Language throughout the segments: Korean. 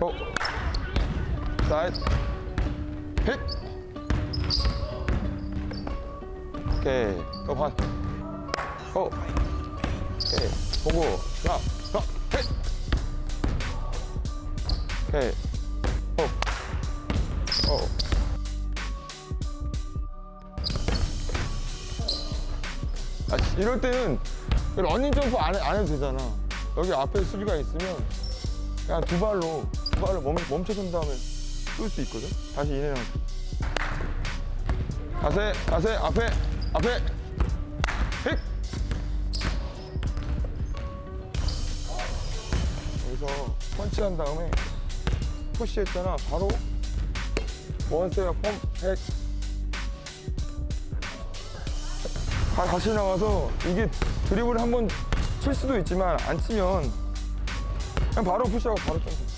고 사이드 픽 오케이. 또반. 고 오케이. 보고. 하나. 더픽 오케이. 오 오. 아, 이럴 때는 러닝 점프 안, 해, 안 해도 되잖아. 여기 앞에 수비가 있으면 그냥 두 발로, 두 발로 멈, 멈춰선 다음에 쏠 수 있거든? 다시 이내랑. 자세, 자세, 앞에, 앞에, pick! 여기서 펀치한 다음에 push 했잖아. 바로 one step 점프, 백. 다, 다시 나와서 이게 드리블을 한번 칠 수도 있지만 안 치면 그냥 바로 push하고 바로 점프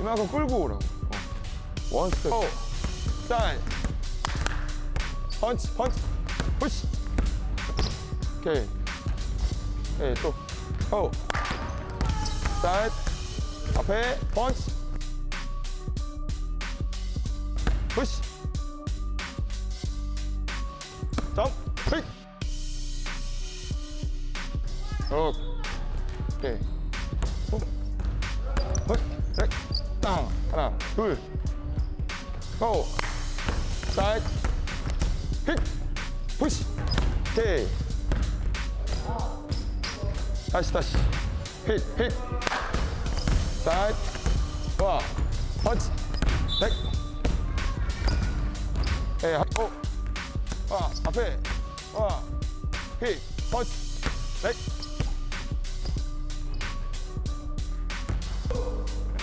이만큼 끌고 오라고. 어. one step. 오 사인. 펀치 펀치. push. 오케이. 오케이 또오 사인. 앞에 펀치. 푸시. 점프 픽 오케이. 호 헛, 셋, 땅 하나 둘 고! 사이드. 픽 푸시. 오케이. 다시 다시. 픽픽 사이드. 와 펀치. 백. 에이 오 와, 앞에. 와, 픽, 펀치, 백.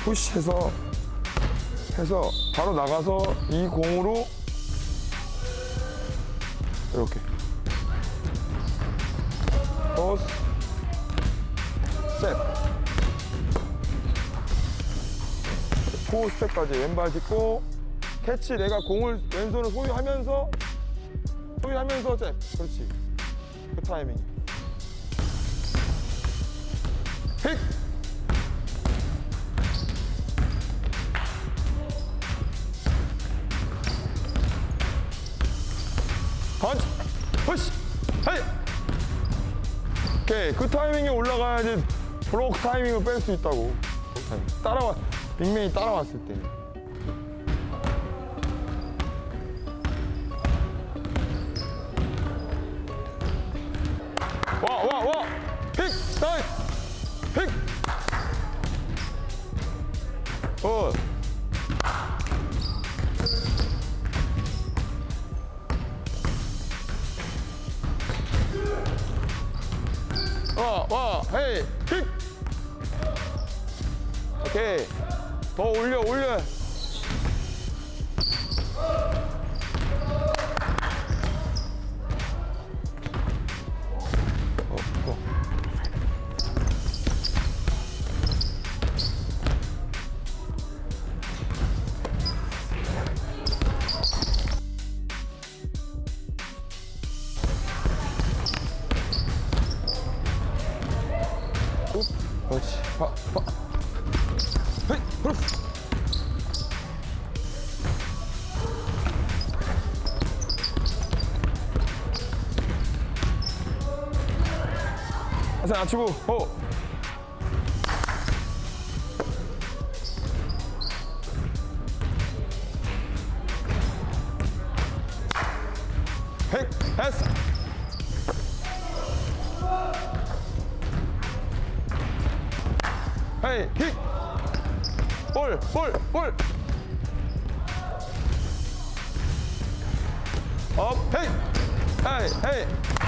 푸시해서, 해서, 바로 나가서 이 공으로, 이렇게. 포스, 스텝. four step까지 왼발 딛고, catch. 내가 공을 왼손으로 소유하면서 소유하면서 잽 그렇지. 그 타이밍. pick 오케이 그 타이밍에 올라가야지 브로크 타이밍을 뺄 수 있다고 따라와 빅맨이 따라왔을 때 와, 와, 와! 픽! 사이! 픽! 어. 와, 와, 헤이! 픽! 오케이. 더 올려, 올려. 그렇지. 봐, 봐. 헤이, 그렇지. 자세 낮추고, 호. 백, 패 스. 헤이, 킥. 볼, 볼, 볼. 업, 헤이. 헤이, 헤이.